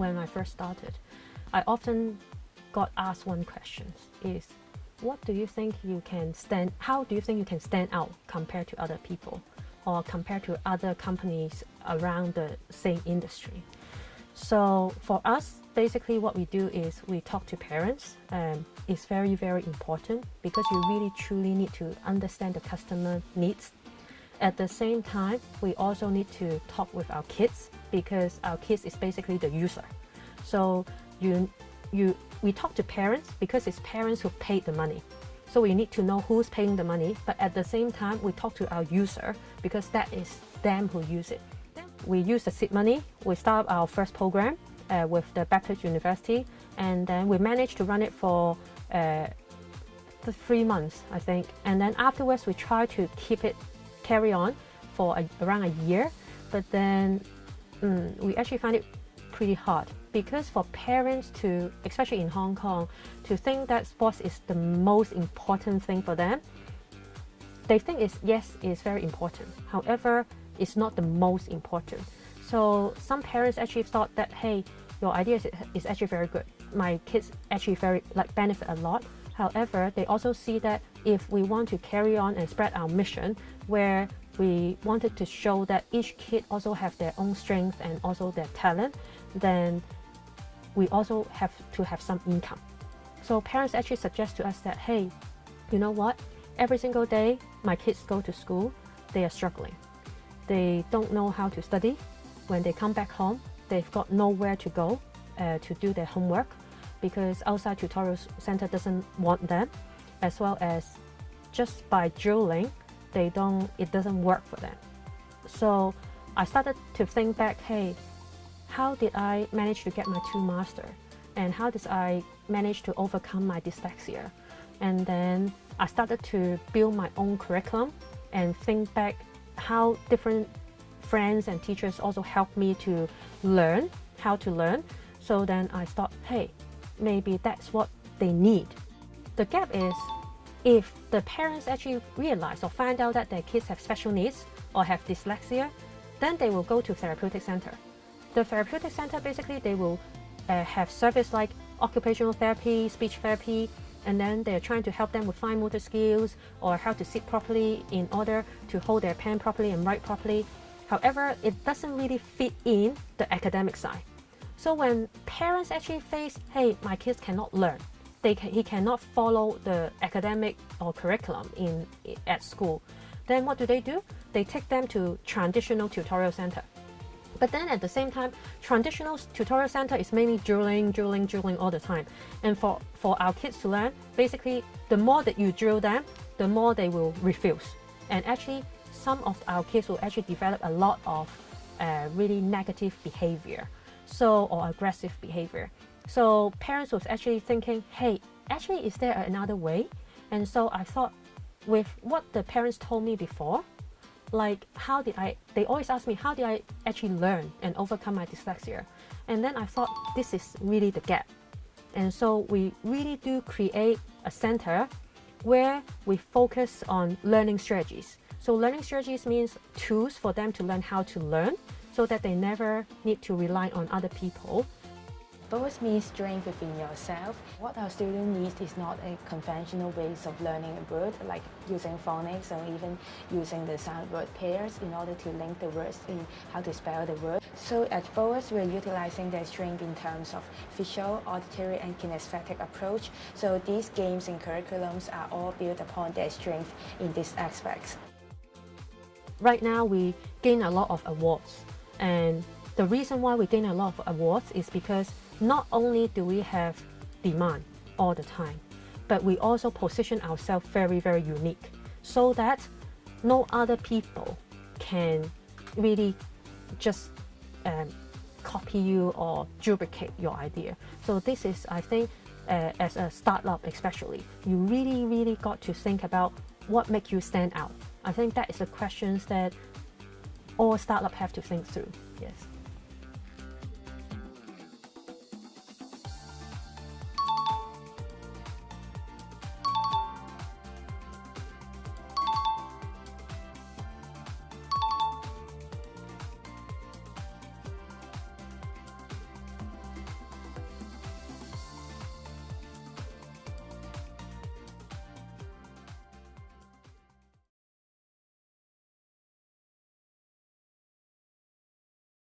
when I first started, I often got asked one question is, what do you think you can stand, how do you think you can stand out compared to other people or compared to other companies around the same industry? So for us, basically what we do is we talk to parents. Um, it's very, very important because you really truly need to understand the customer needs. At the same time, we also need to talk with our kids because our kids is basically the user. So you, you, we talk to parents because it's parents who paid the money. So we need to know who's paying the money, but at the same time, we talk to our user because that is them who use it. We use the seed money, we start our first program uh, with the Baptist University, and then we managed to run it for uh, three months, I think. And then afterwards, we try to keep it, carry on for a, around a year, but then mm, we actually find it pretty hard because for parents to, especially in Hong Kong, to think that sports is the most important thing for them, they think it's, yes, it's very important. However, it's not the most important. So some parents actually thought that, hey, your idea is, is actually very good. My kids actually very like benefit a lot. However, they also see that if we want to carry on and spread our mission where we wanted to show that each kid also have their own strength and also their talent, then we also have to have some income. So parents actually suggest to us that, hey, you know what? Every single day my kids go to school, they are struggling. They don't know how to study. When they come back home, they've got nowhere to go uh, to do their homework because outside tutorial center doesn't want them, as well as just by drilling, they don't, it doesn't work for them. So I started to think back, hey, how did I manage to get my two master? And how did I manage to overcome my dyslexia? And then I started to build my own curriculum and think back how different friends and teachers also helped me to learn how to learn. So then I thought, hey, maybe that's what they need. The gap is if the parents actually realize or find out that their kids have special needs or have dyslexia, then they will go to therapeutic center. The therapeutic center, basically, they will uh, have service like occupational therapy, speech therapy, and then they're trying to help them with fine motor skills or how to sit properly in order to hold their pen properly and write properly. However, it doesn't really fit in the academic side. So when parents actually face, hey, my kids cannot learn, they can, he cannot follow the academic or curriculum in at school, then what do they do? They take them to traditional tutorial center. But then at the same time, traditional tutorial center is mainly drilling, drilling, drilling all the time. And for, for our kids to learn, basically, the more that you drill them, the more they will refuse. And actually, some of our kids will actually develop a lot of uh, really negative behavior so or aggressive behavior. So parents was actually thinking, hey, actually, is there another way? And so I thought with what the parents told me before, like how did I, they always ask me, how did I actually learn and overcome my dyslexia? And then I thought this is really the gap. And so we really do create a center where we focus on learning strategies. So learning strategies means tools for them to learn how to learn so that they never need to rely on other people. Both means strength within yourself. What our student needs is not a conventional ways of learning a word, like using phonics or even using the sound word pairs in order to link the words in how to spell the word. So at BOAS, we're utilizing their strength in terms of visual, auditory, and kinesthetic approach. So these games and curriculums are all built upon their strength in these aspects. Right now, we gain a lot of awards. And the reason why we gain a lot of awards is because not only do we have demand all the time, but we also position ourselves very, very unique so that no other people can really just um, copy you or duplicate your idea. So this is, I think, uh, as a startup especially, you really, really got to think about what makes you stand out. I think that is the questions that all startup have to think through. Yes.